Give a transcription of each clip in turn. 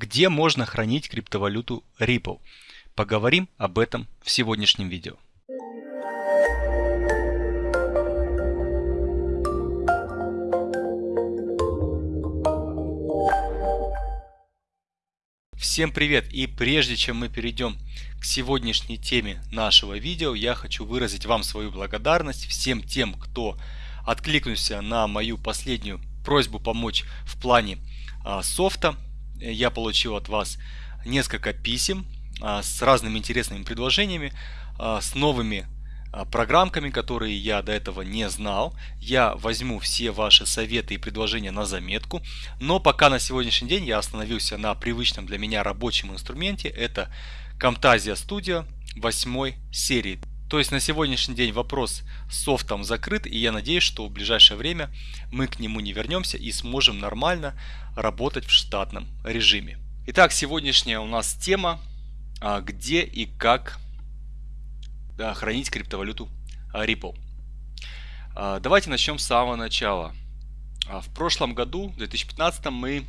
Где можно хранить криптовалюту Ripple? Поговорим об этом в сегодняшнем видео. Всем привет! И прежде чем мы перейдем к сегодняшней теме нашего видео, я хочу выразить вам свою благодарность всем тем, кто откликнулся на мою последнюю просьбу помочь в плане а, софта я получил от вас несколько писем а, с разными интересными предложениями, а, с новыми а, программками, которые я до этого не знал. Я возьму все ваши советы и предложения на заметку, но пока на сегодняшний день я остановился на привычном для меня рабочем инструменте, это Camtasia Studio 8 серии. То есть на сегодняшний день вопрос с софтом закрыт, и я надеюсь, что в ближайшее время мы к нему не вернемся и сможем нормально работать в штатном режиме. Итак, сегодняшняя у нас тема, а, где и как хранить криптовалюту Ripple. А, давайте начнем с самого начала. А, в прошлом году, в 2015, мы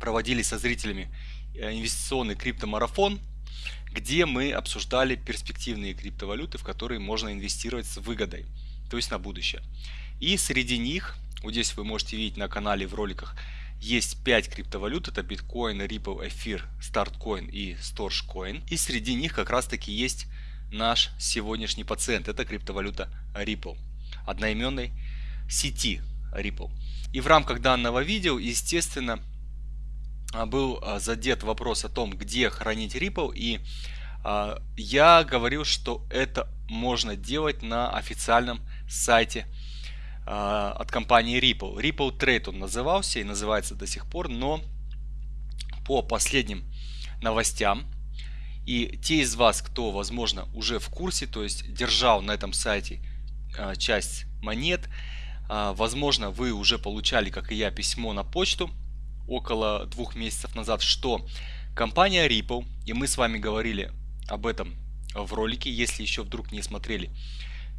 проводили со зрителями э, инвестиционный криптомарафон где мы обсуждали перспективные криптовалюты, в которые можно инвестировать с выгодой, то есть на будущее. И среди них, вот здесь вы можете видеть на канале в роликах, есть 5 криптовалют, это биткоин, Ripple, Эфир, Startcoin и Storecoin. И среди них как раз таки есть наш сегодняшний пациент, это криптовалюта Ripple, одноименной сети Ripple. И в рамках данного видео, естественно, был а, задет вопрос о том, где хранить Ripple, и а, я говорил, что это можно делать на официальном сайте от компании Ripple. Ripple Trade он назывался и называется до сих пор, но по последним новостям и те из вас, кто, возможно, уже в курсе, то есть держал на этом сайте часть монет, возможно, вы уже получали, как и я, письмо на почту около двух месяцев назад, что компания Ripple, и мы с вами говорили об этом в ролике, если еще вдруг не смотрели,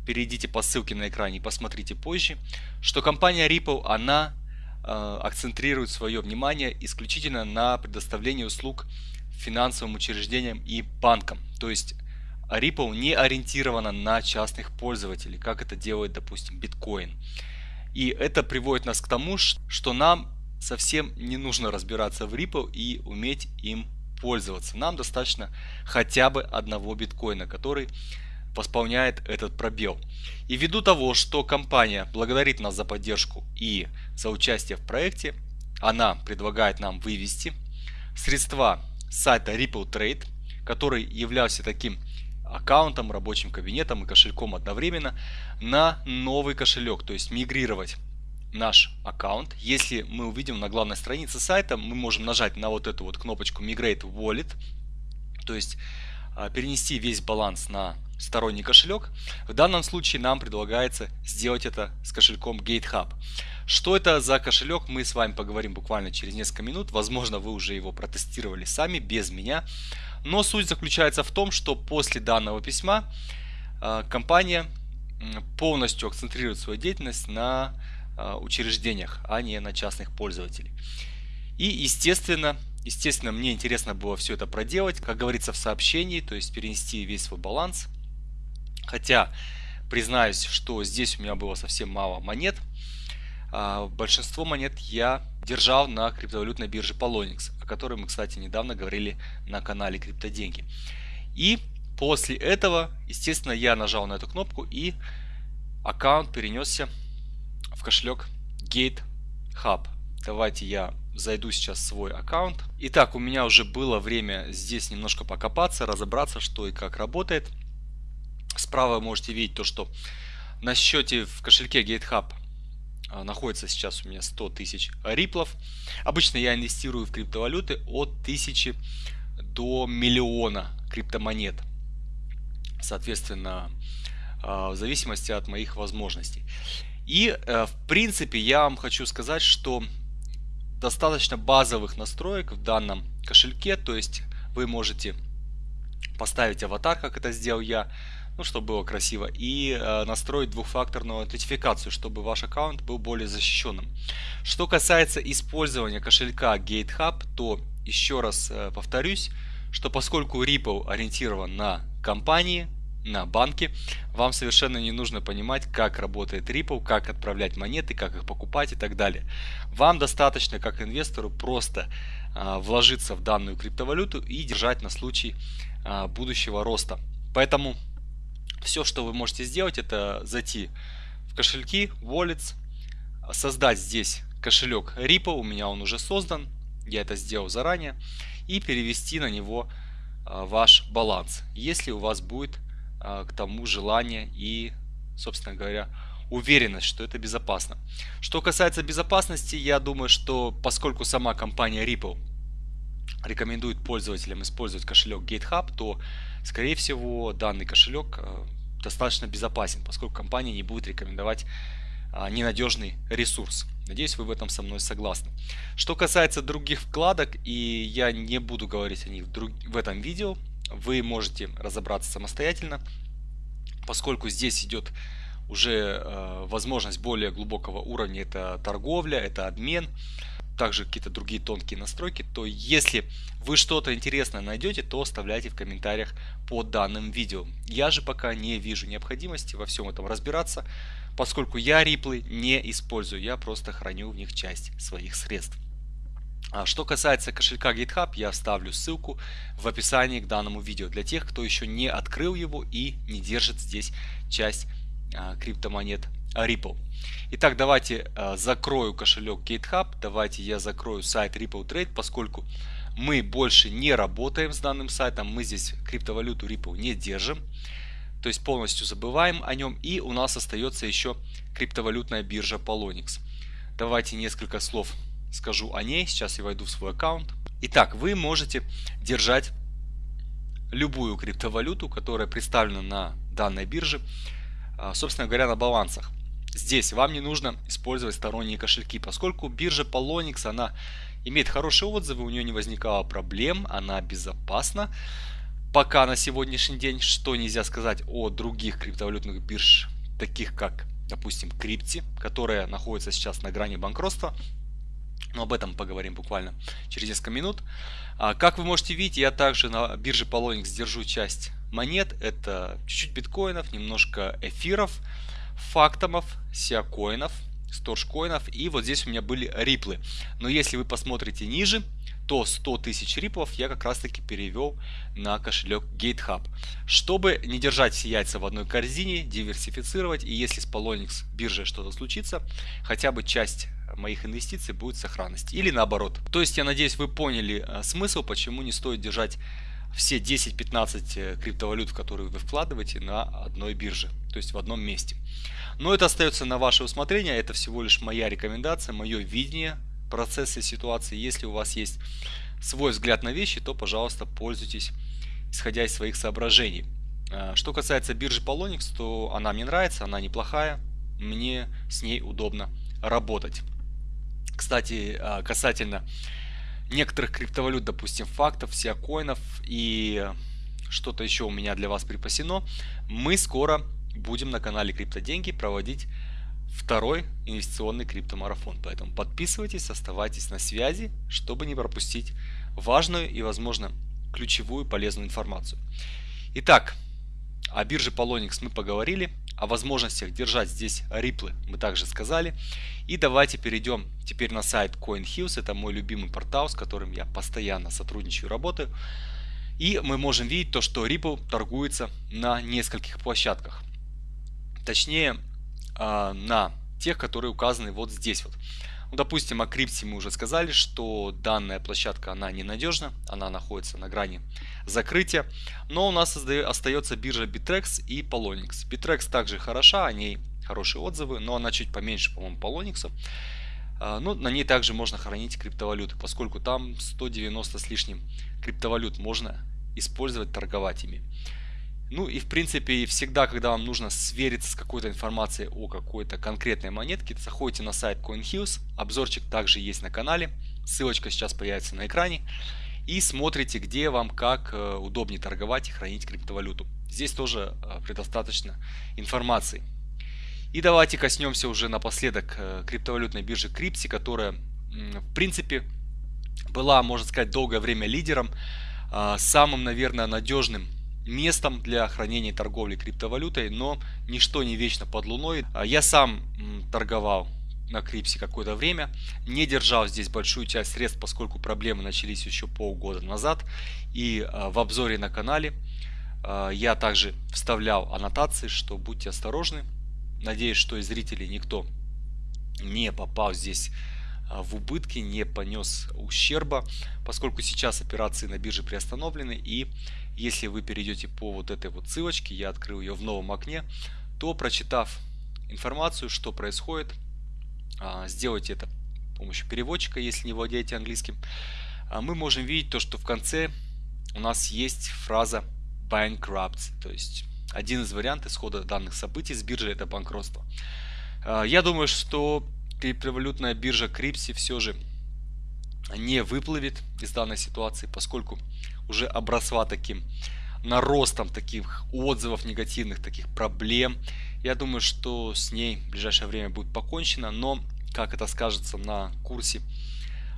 перейдите по ссылке на экране и посмотрите позже, что компания Ripple, она э, акцентрирует свое внимание исключительно на предоставлении услуг финансовым учреждениям и банкам. То есть Ripple не ориентирована на частных пользователей, как это делает, допустим, биткоин. И это приводит нас к тому, что нам совсем не нужно разбираться в Ripple и уметь им пользоваться. Нам достаточно хотя бы одного биткоина, который восполняет этот пробел. И ввиду того, что компания благодарит нас за поддержку и за участие в проекте, она предлагает нам вывести средства с сайта Ripple Trade, который являлся таким аккаунтом, рабочим кабинетом и кошельком одновременно, на новый кошелек, то есть мигрировать наш аккаунт. Если мы увидим на главной странице сайта, мы можем нажать на вот эту вот кнопочку Migrate Wallet, то есть а, перенести весь баланс на сторонний кошелек. В данном случае нам предлагается сделать это с кошельком GateHub. Что это за кошелек, мы с вами поговорим буквально через несколько минут. Возможно, вы уже его протестировали сами, без меня. Но суть заключается в том, что после данного письма а, компания полностью акцентрирует свою деятельность на учреждениях, а не на частных пользователей. И естественно, естественно, мне интересно было все это проделать, как говорится в сообщении, то есть перенести весь свой баланс. Хотя, признаюсь, что здесь у меня было совсем мало монет. А, большинство монет я держал на криптовалютной бирже Polonix, о которой мы, кстати, недавно говорили на канале Криптоденьги. И после этого, естественно, я нажал на эту кнопку и аккаунт перенесся в кошелек GateHub. Давайте я зайду сейчас в свой аккаунт. Итак, у меня уже было время здесь немножко покопаться, разобраться, что и как работает. Справа можете видеть то, что на счете в кошельке GateHub а, находится сейчас у меня 100 тысяч риплов. Обычно я инвестирую в криптовалюты от 1000 до миллиона криптомонет. Соответственно, а, в зависимости от моих возможностей. И, э, в принципе, я вам хочу сказать, что достаточно базовых настроек в данном кошельке, то есть вы можете поставить аватар, как это сделал я, ну, чтобы было красиво, и э, настроить двухфакторную аутентификацию, чтобы ваш аккаунт был более защищенным. Что касается использования кошелька GateHub, то еще раз э, повторюсь, что поскольку Ripple ориентирован на компании, на банки, вам совершенно не нужно понимать, как работает Ripple, как отправлять монеты, как их покупать и так далее. Вам достаточно, как инвестору, просто а, вложиться в данную криптовалюту и держать на случай а, будущего роста. Поэтому все, что вы можете сделать, это зайти в кошельки, wallets, создать здесь кошелек Ripple, у меня он уже создан, я это сделал заранее, и перевести на него а, ваш баланс, если у вас будет к тому желание и, собственно говоря, уверенность, что это безопасно. Что касается безопасности, я думаю, что поскольку сама компания Ripple рекомендует пользователям использовать кошелек GateHub, то, скорее всего, данный кошелек а, достаточно безопасен, поскольку компания не будет рекомендовать ненадежный ресурс. Надеюсь, вы в этом со мной согласны. Что касается других вкладок, и я не буду говорить о них в этом видео, вы можете разобраться самостоятельно, поскольку здесь идет уже э, возможность более глубокого уровня, это торговля, это обмен, также какие-то другие тонкие настройки, то если вы что-то интересное найдете, то оставляйте в комментариях под данным видео. Я же пока не вижу необходимости во всем этом разбираться, поскольку я риплы не использую, я просто храню в них часть своих средств. А что касается кошелька GitHub, я оставлю ссылку в описании к данному видео для тех, кто еще не открыл его и не держит здесь часть а, криптомонет Ripple. Итак, давайте а, закрою кошелек GitHub, давайте я закрою сайт Ripple Trade, поскольку мы больше не работаем с данным сайтом, мы здесь криптовалюту Ripple не держим, то есть полностью забываем о нем и у нас остается еще криптовалютная биржа Polonix. Давайте несколько слов скажу о ней. Сейчас я войду в свой аккаунт. Итак, вы можете держать любую криптовалюту, которая представлена на данной бирже, а, собственно говоря, на балансах. Здесь вам не нужно использовать сторонние кошельки, поскольку биржа Polonix, она имеет хорошие отзывы, у нее не возникало проблем, она безопасна. Пока на сегодняшний день, что нельзя сказать о других криптовалютных бирж, таких как, допустим, Крипти, которая находится сейчас на грани банкротства, но об этом поговорим буквально через несколько минут. А, как вы можете видеть, я также на бирже Polonix держу часть монет. Это чуть-чуть биткоинов, немножко эфиров, фактомов, сиакоинов, сторжкоинов. И вот здесь у меня были риплы. Но если вы посмотрите ниже, то 100 тысяч риплов я как раз таки перевел на кошелек GateHub. Чтобы не держать все яйца в одной корзине, диверсифицировать, и если с Polonix биржей что-то случится, хотя бы часть моих инвестиций будет сохранность. Или наоборот. То есть я надеюсь вы поняли э, смысл, почему не стоит держать все 10-15 э, криптовалют, в которые вы вкладываете на одной бирже, то есть в одном месте. Но это остается на ваше усмотрение, это всего лишь моя рекомендация, мое видение процесса ситуации. Если у вас есть свой взгляд на вещи, то, пожалуйста, пользуйтесь, исходя из своих соображений. Э, что касается биржи Polonix, то она мне нравится, она неплохая, мне с ней удобно работать. Кстати, а, касательно некоторых криптовалют, допустим, фактов, сиакоинов и что-то еще у меня для вас припасено, мы скоро будем на канале Криптоденьги проводить второй инвестиционный криптомарафон. Поэтому подписывайтесь, оставайтесь на связи, чтобы не пропустить важную и, возможно, ключевую полезную информацию. Итак, о бирже Polonix мы поговорили. О возможностях держать здесь риплы мы также сказали. И давайте перейдем теперь на сайт CoinHills. Это мой любимый портал, с которым я постоянно сотрудничаю работаю. И мы можем видеть то, что Ripple торгуется на нескольких площадках. Точнее, а, на тех, которые указаны вот здесь вот. Ну, допустим, о крипте мы уже сказали, что данная площадка, она ненадежна, она находится на грани закрытия. Но у нас остается биржа Bitrex и Polonix. Bitrex также хороша, о ней хорошие отзывы, но она чуть поменьше, по-моему, Polonix. А, ну, на ней также можно хранить криптовалюты, поскольку там 190 с лишним криптовалют можно использовать, торговать ими. Ну и в принципе всегда, когда вам нужно свериться с какой-то информацией о какой-то конкретной монетке, заходите на сайт CoinHills, обзорчик также есть на канале, ссылочка сейчас появится на экране. И смотрите, где вам как э, удобнее торговать и хранить криптовалюту. Здесь тоже э, предостаточно информации. И давайте коснемся уже напоследок э, криптовалютной биржи Крипси, которая в принципе была, можно сказать, долгое время лидером, а, самым, наверное, надежным местом для хранения торговли криптовалютой, но ничто не вечно под луной. А, я сам торговал на Крипсе какое-то время, не держал здесь большую часть средств, поскольку проблемы начались еще полгода назад. И а, в обзоре на канале я также вставлял аннотации, что будьте осторожны. Надеюсь, что из зрителей никто не попал здесь а, в убытки, не понес ущерба, поскольку сейчас операции на бирже приостановлены. И если вы перейдете по вот этой вот ссылочке, я открыл ее в новом окне, то прочитав информацию, что происходит, а, сделайте это с помощью переводчика, если не владеете английским, а, мы можем видеть то, что в конце у нас есть фраза bankrupt, то есть один из вариантов исхода данных событий с биржи это банкротство. Я думаю, что криптовалютная биржа Крипси все же не выплывет из данной ситуации, поскольку уже обросла таким наростом таких отзывов негативных, таких проблем. Я думаю, что с ней в ближайшее время будет покончено, но как это скажется на курсе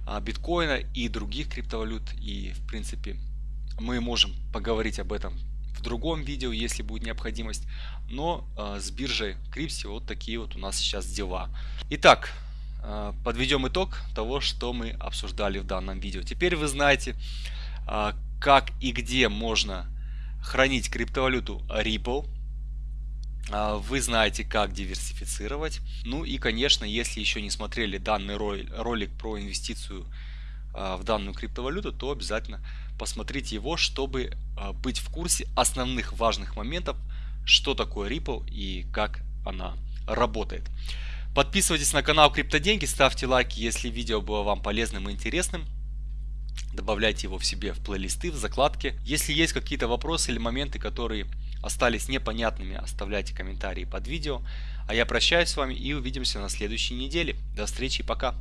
а, биткоина и других криптовалют, и в принципе мы можем поговорить об этом в другом видео, если будет необходимость. Но э, с биржей Крипси вот такие вот у нас сейчас дела. Итак, э, подведем итог того, что мы обсуждали в данном видео. Теперь вы знаете, как и где можно хранить криптовалюту Ripple. Вы знаете, как диверсифицировать. Ну и, конечно, если еще не смотрели данный ролик про инвестицию в данную криптовалюту, то обязательно посмотрите его, чтобы а, быть в курсе основных важных моментов, что такое Ripple и как она работает. Подписывайтесь на канал Криптоденьги, ставьте лайки, если видео было вам полезным и интересным. Добавляйте его в себе в плейлисты, в закладки. Если есть какие-то вопросы или моменты, которые остались непонятными, оставляйте комментарии под видео. А я прощаюсь с вами и увидимся на следующей неделе. До встречи, пока!